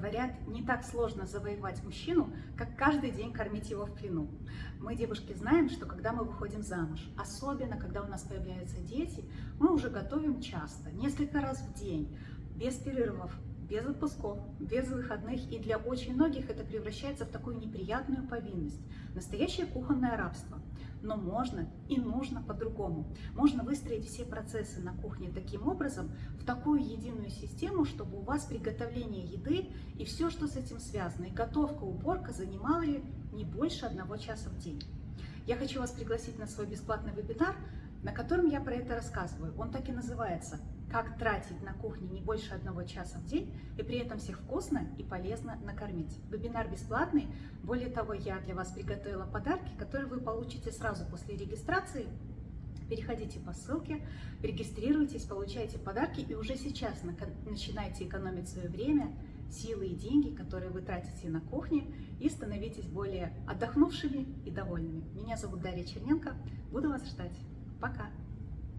Говорят, не так сложно завоевать мужчину, как каждый день кормить его в плену. Мы, девушки, знаем, что когда мы выходим замуж, особенно когда у нас появляются дети, мы уже готовим часто, несколько раз в день, без перерывов, без отпусков, без выходных, и для очень многих это превращается в такую неприятную повинность, настоящее кухонное рабство. Но можно и нужно по-другому. Можно выстроить все процессы на кухне таким образом, в такую единую систему, чтобы у вас приготовление еды и все, что с этим связано, и готовка, уборка занимали не больше одного часа в день. Я хочу вас пригласить на свой бесплатный вебинар, на котором я про это рассказываю. Он так и называется «Как тратить на кухне не больше одного часа в день и при этом всех вкусно и полезно накормить». Вебинар бесплатный. Более того, я для вас приготовила подарки, которые вы получите сразу после регистрации. Переходите по ссылке, регистрируйтесь, получайте подарки и уже сейчас начинайте экономить свое время, силы и деньги, которые вы тратите на кухне, и становитесь более отдохнувшими и довольными. Меня зовут Дарья Черненко. Буду вас ждать. Пока!